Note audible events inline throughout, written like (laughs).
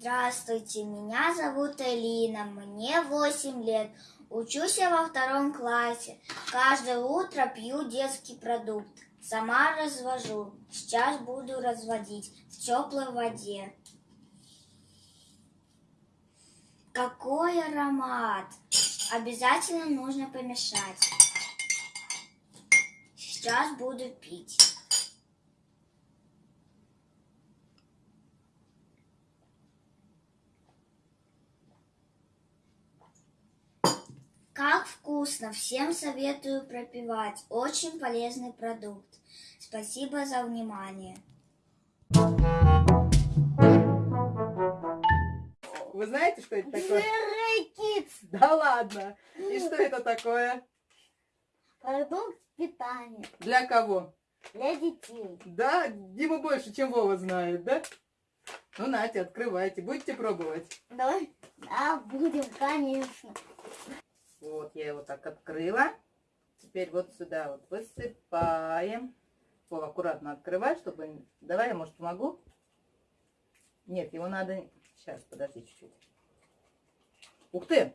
Здравствуйте, меня зовут Элина, мне 8 лет. Учусь я во втором классе. Каждое утро пью детский продукт. Сама развожу. Сейчас буду разводить в теплой воде. Какой аромат! Обязательно нужно помешать. Сейчас буду пить. Как вкусно! Всем советую пропивать. Очень полезный продукт. Спасибо за внимание. Вы знаете, что это такое? Kids. Да ладно. И что это такое? Продукт питания Для кого? для детей. Да, Дима больше, чем Вова знает, да? Ну, Натя, открывайте. Будете пробовать? Давай. Да, будем, конечно. Вот, я его так открыла. Теперь вот сюда вот высыпаем. Вова, аккуратно открывай, чтобы... Давай, я, может, помогу? Нет, его надо... Сейчас, подожди чуть-чуть. Ух ты!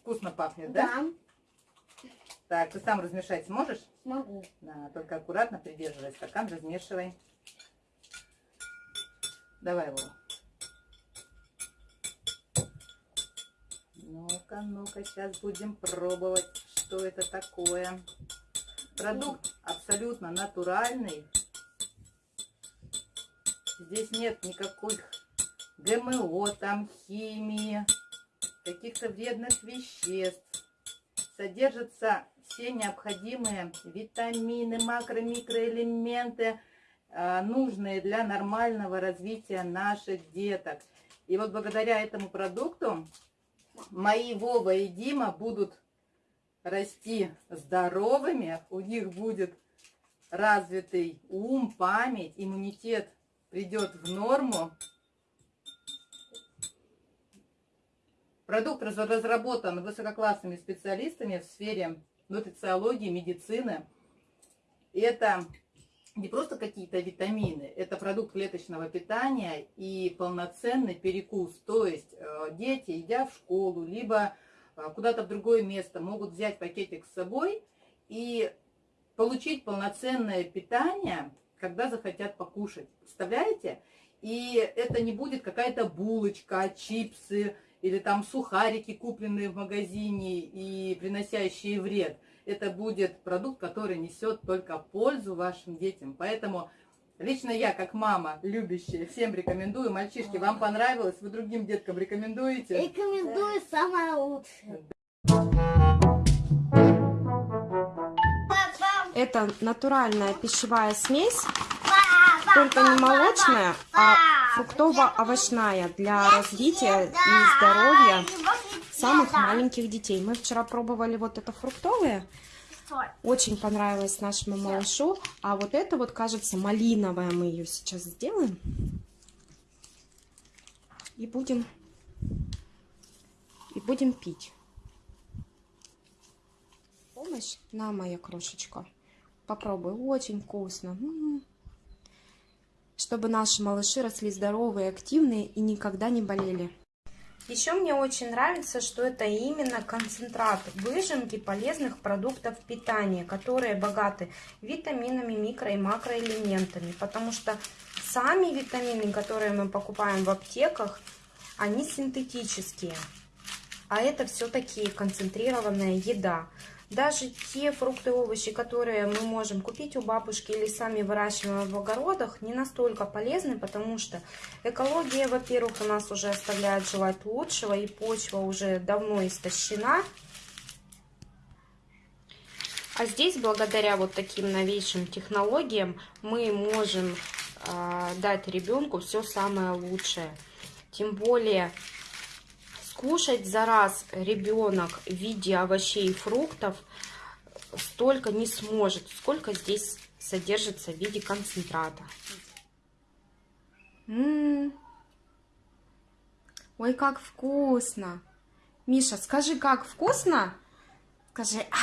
Вкусно пахнет, да? Да, Так, ты сам размешать сможешь? смогу. Да, только аккуратно придерживай стакан, размешивай. Давай его. Ну-ка, ну-ка, сейчас будем пробовать, что это такое. Продукт абсолютно натуральный. Здесь нет никаких ГМО, там химии, каких-то вредных веществ. Содержатся все необходимые витамины, макро, микроэлементы, а, нужные для нормального развития наших деток. И вот благодаря этому продукту мои Вова и Дима будут расти здоровыми, у них будет развитый ум, память, иммунитет придет в норму. Продукт раз- разработан высококлассными специалистами в сфере нутрициологии, медицины. Это не просто какие-то витамины, это продукт клеточного питания и полноценный перекус. То есть э, дети, идя в школу, либо э, куда-то в другое место, могут взять пакетик с собой и получить полноценное питание, когда захотят покушать. Представляете? И это не будет какая-то булочка, чипсы или там сухарики, купленные в магазине и приносящие вред. Это будет продукт, который несет только пользу вашим детям. Поэтому лично я, как мама, любящая, всем рекомендую. Мальчишки, вам понравилось? Вы другим деткам рекомендуете? Рекомендую самое лучшее. Это натуральная пищевая смесь, только не молочная, а фруктово-овощная для развития и здоровья самых маленьких детей. Мы вчера пробовали вот это фруктовое, очень понравилось нашему малышу, а вот это вот, кажется, малиновая, мы ее сейчас сделаем. И будем, и будем пить. Помощь? На, моя крошечка. Попробуй, очень вкусно. М. Чтобы наши малыши росли здоровые, активные и никогда не болели. Еще мне очень нравится, что это именно концентрат выжимки полезных продуктов питания, которые богаты витаминами, микро- и макроэлементами. Потому что сами витамины, которые мы покупаем в аптеках, они синтетические. А это все-таки концентрированная еда. Даже те фрукты и овощи, которые мы можем купить у бабушки или сами выращиваем в огородах, не настолько полезны, потому что экология, во-первых, у нас уже оставляет желать лучшего, и почва уже давно истощена. А здесь, благодаря вот таким новейшим технологиям, мы можем э, дать ребенку все самое лучшее. Тем более скушать за раз ребенок в виде овощей и фруктов столько не сможет, сколько здесь содержится в виде концентрата. М-м. Ой, как вкусно! Миша, скажи, как вкусно? Скажи. «А».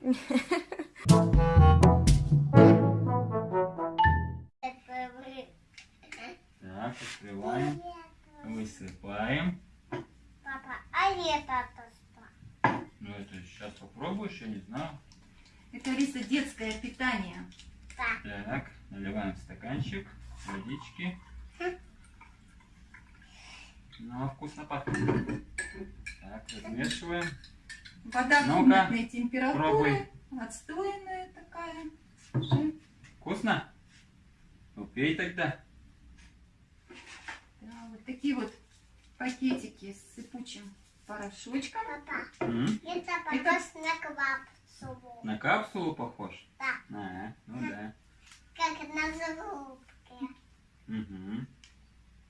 (laughs) Так, открываем. Высыпаем. Папа, а это что? Ну это сейчас попробуешь, я не знаю. Это, Алиса, детское питание. Так, наливаем стаканчик водички. Ну, а вкусно пахнет. Так, размешиваем. Вода Ну-ка, комнатной температуры. пробуй. Отстойная такая. Вкусно? Ну, пей тогда. Такие вот пакетики с сыпучим порошочком. Папа, М? это похож на квапсулу. На капсулу похож? Да. А, ну да. Как на зарубке. Угу.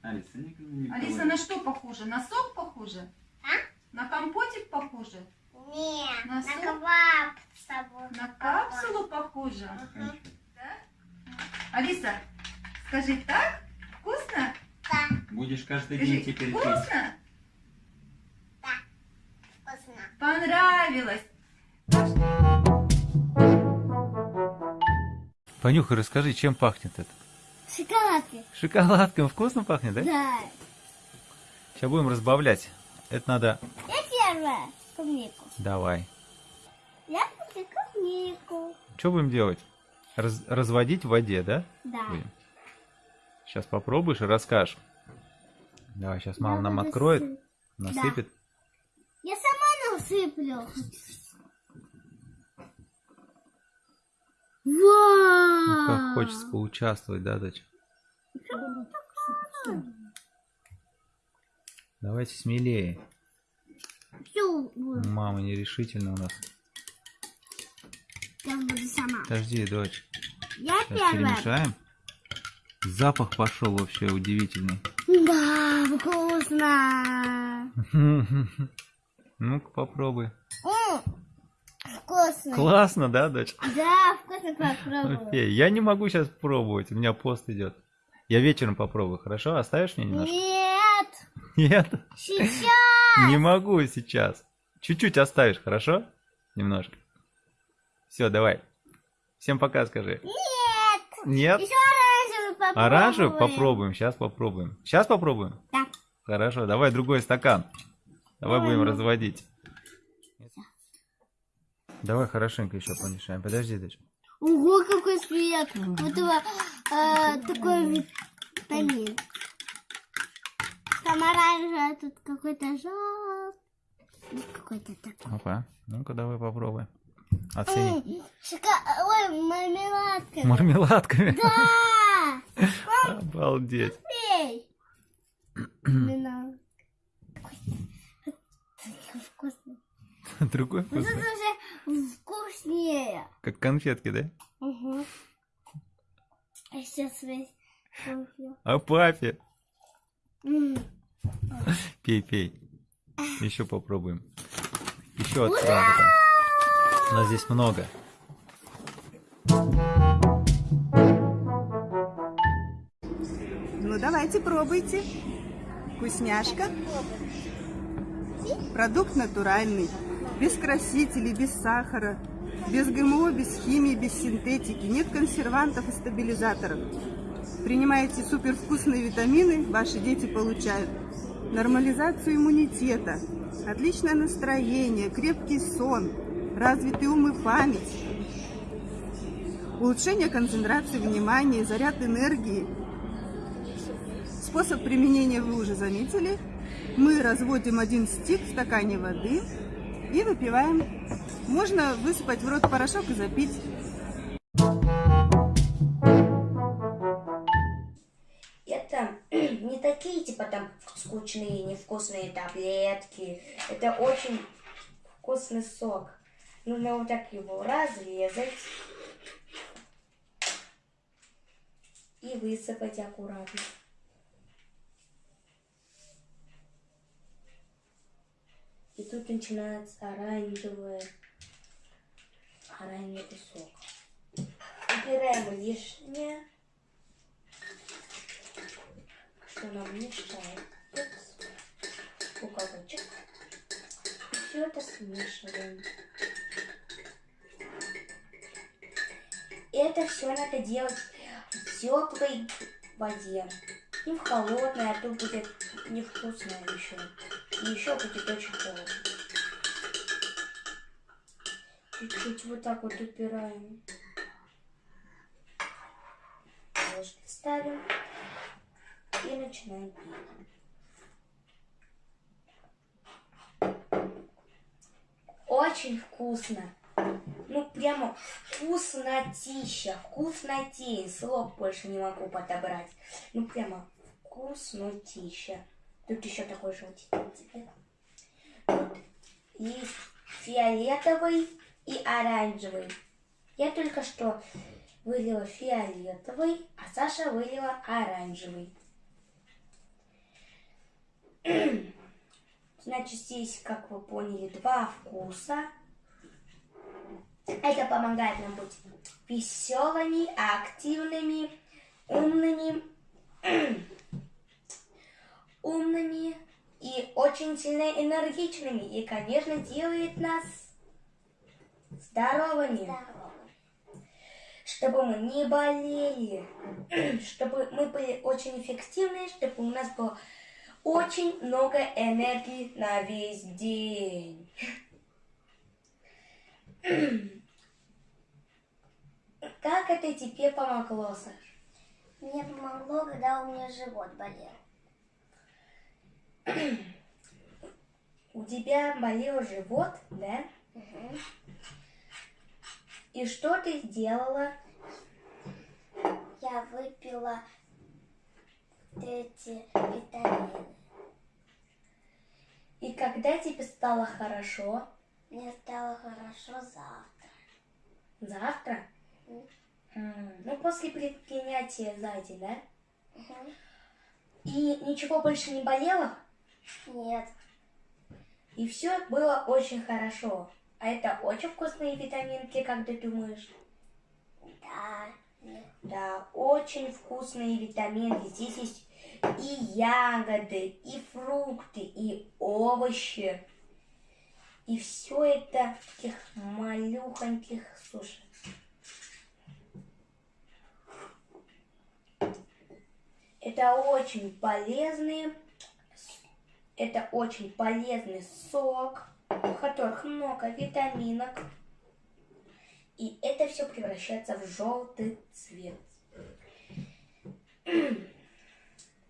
Алиса, не, не Алиса, на что похоже? На сок похоже? А? На компотик похоже? Не, На на суп? квапсулу. На капсулу похоже? Стаканчик. Да? Алиса, скажи, так? Вкусно? Да, Будешь каждый Скажи, день теперь пить. вкусно? вкусно. Понравилось? Понюхай, расскажи, чем пахнет это? Шоколадки. Шоколадком вкусно пахнет, да? Да. Сейчас будем разбавлять. Это надо... Я первая. Клубнику. Давай. Я буду клубнику. Что будем делать? Раз- разводить в воде, да? Да. Будем. Сейчас попробуешь и расскажешь. Давай, сейчас мама нам откроет, насыпет. Я сама насыплю. Ну, как Вау! хочется поучаствовать, да, дочь? Давайте смелее. Мама нерешительно у нас. Я буду сама. Подожди, дочь. Я Сейчас первая. перемешаем. Запах пошел вообще удивительный. Да, вкусно. (laughs) Ну-ка попробуй. Вкусно. Классно, да, дочь? Да, вкусно попробую. Я не могу сейчас пробовать, у меня пост идет. Я вечером попробую, хорошо? Оставишь мне немножко? Нет, Нет, сейчас. не могу сейчас. Чуть-чуть оставишь, хорошо? Немножко. Все, давай. Всем пока скажи. Нет. Нет? Еще оранжевый попробуем. Оранжевый? Попробуем, сейчас попробуем. Сейчас попробуем? Да. Хорошо, давай другой стакан. Давай Давай, будем ну. разводить. Давай хорошенько еще помешаем. Подожди, дочь. Ого, какой цвет. Вот его э, такой витамин. Там оранжевый, а тут какой-то желтый. Какой-то такой. Опа. Ну-ка, давай попробуй. Оцени. М, Шока... Ой, мармеладка. Мармеладками. Да! Обалдеть. Вкусный. Другой Вот вкусный. это уже вкуснее. Как конфетки, да? Угу. А сейчас весь. А папе? Пей, пей. Еще попробуем. Еще потом. У нас здесь много. Давайте, пробуйте. Вкусняшка. Продукт натуральный, без красителей, без сахара, без ГМО, без химии, без синтетики, нет консервантов и стабилизаторов. Принимаете супервкусные витамины, ваши дети получают нормализацию иммунитета, отличное настроение, крепкий сон, развитый ум и память, улучшение концентрации внимания, заряд энергии, Способ применения вы уже заметили. Мы разводим один стик в стакане воды и выпиваем. Можно высыпать в рот порошок и запить. Это (clears throat) не такие, типа, там, скучные, невкусные таблетки. Это очень вкусный сок. Нужно вот так его разрезать и высыпать аккуратно. И тут начинается оранжевый, оранжевый сок. Убираем лишнее, что нам мешает. Уголочек. И все это смешиваем. И это все надо делать в теплой воде. не в холодное, а то будет невкусное еще. И еще очень холодно. Чуть-чуть вот так вот упираем. Ложки ставим и начинаем пить. Очень вкусно. Ну, прямо вкуснотища, вкуснотень. Слов больше не могу подобрать. Ну, прямо вкуснотища. Тут еще такой желтенький цвет. Тут есть фиолетовый и оранжевый. Я только что вылила фиолетовый, а Саша вылила оранжевый. (clears throat) Значит, здесь, как вы поняли, два вкуса. Это помогает нам быть веселыми, активными, умными, (clears throat) умными и очень сильно энергичными. И, конечно, делает нас здоровыми. Чтобы мы не болели, (clears throat) чтобы мы были очень эффективны, чтобы у нас было очень много энергии на весь день. (clears throat) Как это тебе помогло, Саш? Мне помогло, когда у меня живот болел. У тебя болел живот, да? И что ты сделала? Я выпила вот эти витамины. И когда тебе стало хорошо? Мне стало хорошо завтра. Завтра? Ну, после при- принятия сзади, да? Мгм. И ничего больше не болело? Нет, И все было очень хорошо. А это очень вкусные витаминки, как ты думаешь? да. Да, очень вкусные витаминки. Здесь есть и ягоды, и фрукты, и овощи. И все это в таких малюхоньких, слушай. Это очень полезные, это очень полезный сок, в которых много витаминок. И это все превращается в желтый цвет. (clears throat)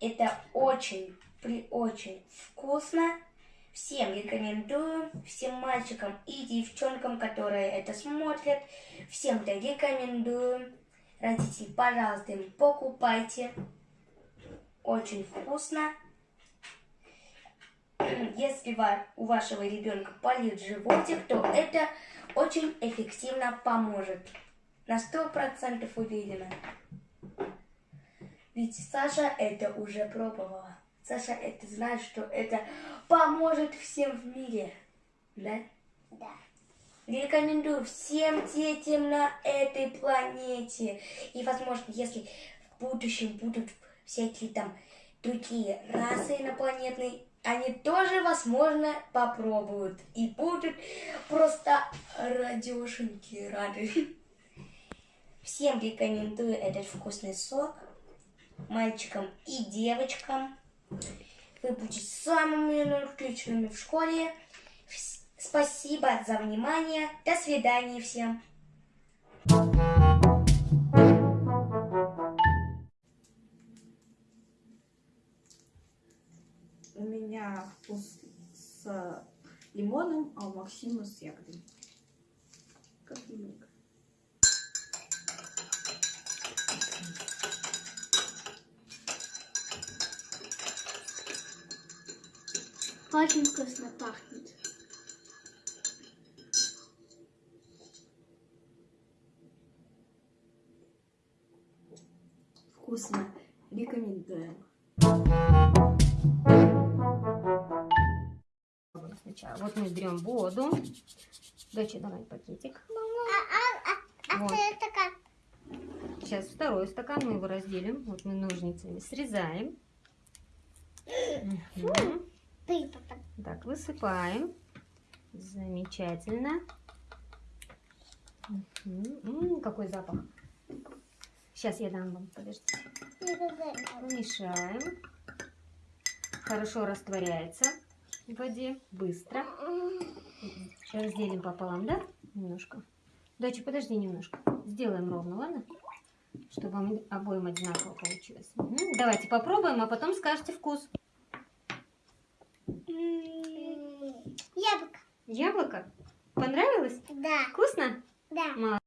Это очень, при очень вкусно. Всем рекомендую, всем мальчикам и девчонкам, которые это смотрят, всем это рекомендую. Родители, пожалуйста, им покупайте. Очень вкусно. Если у вашего ребенка болит животик, то это очень эффективно поможет. На сто процентов уверена. Ведь Саша это уже пробовала. Саша это знает, что это поможет всем в мире. Да? Да. Рекомендую всем детям на этой планете. И, возможно, если в будущем будут всякие там другие расы инопланетные, они тоже, возможно, попробуют. И будут просто радешеньки рады. Всем рекомендую этот вкусный сок. Мальчикам и девочкам. Вы будете самыми отличными в школе. Спасибо за внимание. До свидания всем. Вкус с лимоном, а у Максима с ягодой. Как немного. Очень вкусно пахнет. Вкусно. Рекомендуем. Сначала. Вот мы берем воду. Доча, давай пакетик. Вот. Сейчас второй стакан мы его разделим. Вот мы ножницами срезаем. Так, высыпаем. Замечательно. М, какой запах. Сейчас я дам вам, подождите. Помешаем. Хорошо растворяется в воде, быстро. Разделим пополам, да? Немножко. Доча, подожди немножко. Сделаем ровно, ладно? Чтобы обоим одинаково получилось. Мгм. Давайте попробуем, а потом скажете вкус. Яблоко. Яблоко? Понравилось? Да. Вкусно? Да. Молодец.